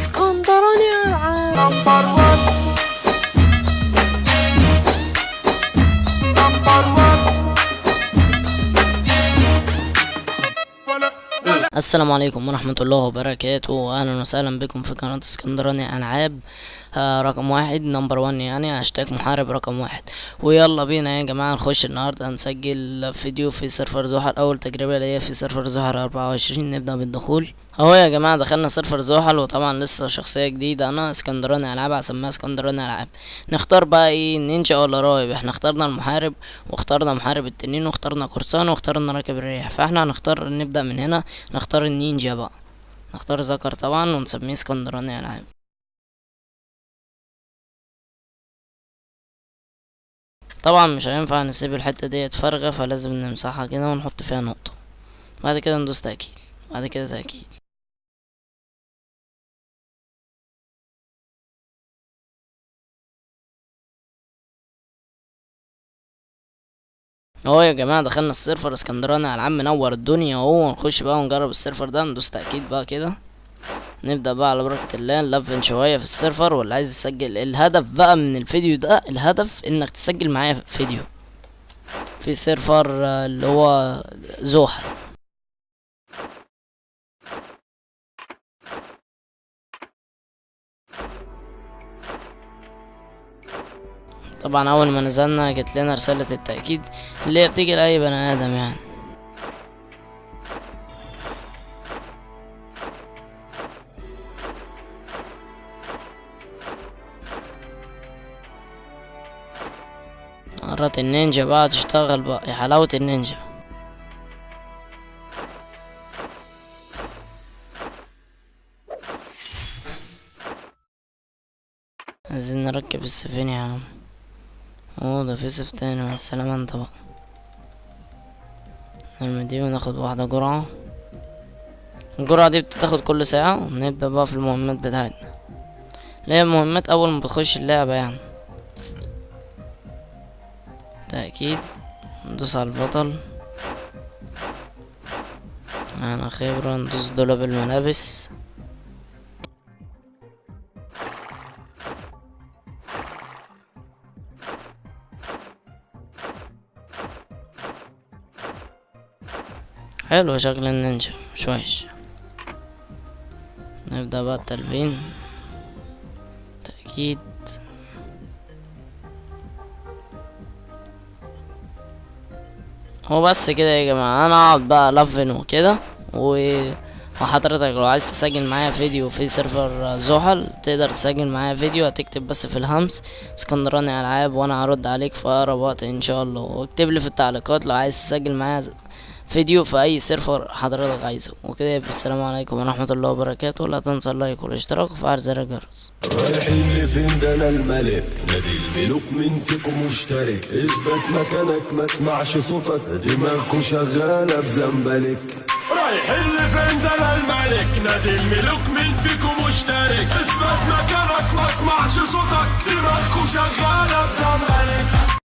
اسكندراني العاب number 1 number 1 السلام عليكم ورحمة الله وبركاته. أهلا وسهلا بكم في قناة اسكندراني ألعاب. آه رقم واحد. number one يعني هاشتاج محارب رقم واحد. ويلا بينا يا جماعة نخش النهاردة نسجل فيديو في سيرفر زحل. أول تجربة ليا في سيرفر زحل أربعة وعشرين. نبدأ بالدخول. اهو يا جماعة دخلنا سيرفر زحل وطبعا لسه شخصية جديدة. أنا اسكندراني ألعاب هسميها اسكندراني ألعاب. نختار بقى إيه نينجا ولا راهب إحنا اخترنا المحارب واخترنا محارب التنين واخترنا قرصان واخترنا راكب الريح. فاحنا هنختار نبدأ من هنا نختار النينجا بقى. نختار ذكر طبعا ونسميه اسكندراني ألعاب. طبعا مش هينفع نسيب الحتة ديت فارغة فلازم نمسحها كده ونحط فيها نقطة. بعد كده ندوس تأكيد. بعد كده تأكيد. اهو يا جماعة دخلنا السيرفر. اسكندراني ألعاب منور الدنيا اهو نخش بقى ونجرب السيرفر ده. ندوس تأكيد بقى كده. نبدأ بقى على بركة الله نلفن شوية في السيرفر واللي عايز يسجل الهدف بقى من الفيديو ده الهدف إنك تسجل معايا فيديو. في سيرفر آه، اللي هو زوحل طبعا أول ما نزلنا جت لنا رسالة التأكيد اللي هي بتيجي لأي بني آدم يعني. مرات النينجا بقى تشتغل بقى يا حلاوة النينجا. عايزين نركب السفينة يا عم. اوه في سيف تاني مع السلامة أنت بقى. نرمي دي وناخد واحدة جرعة. الجرعة دي بتاخد كل ساعة ونبدأ بقى في المهمات بتاعتنا. اللي هي المهمات أول ما بتخش اللعبة يعني. تأكيد ندوس على البطل. معنا خبرة ندوس دولاب الملابس. حلو شكل النينجا مش وحش نبدأ بقى التلفين تأكيد. هو بس كده يا جماعة أنا اقعد بقى الفن وكده و وحضرتك لو عايز تسجل معايا فيديو في سيرفر زحل تقدر تسجل معايا فيديو هتكتب بس في الهمس اسكندراني ألعاب وأنا هرد عليك في أقرب وقت إن شاء الله. واكتب لي في التعليقات لو عايز تسجل معايا فيديو في أي سيرفر حضرتك عايزه. وكده يبقى السلام عليكم ورحمة الله وبركاته. لا تنسى ال like والاشتراك وفعل زر الجرس رايحين لفين؟ ده أنا الملك. نادي الملوك مين فيكم مشترك. اثبت مكانك ما اسمعش صوتك. دماغكم شغالة بزنبلك. رايحين لفين؟ ده أنا الملك. نادي الملوك مين فيكم مشترك. اثبت مكانك ما اسمعش صوتك. دماغكوا شغالة بزنبلك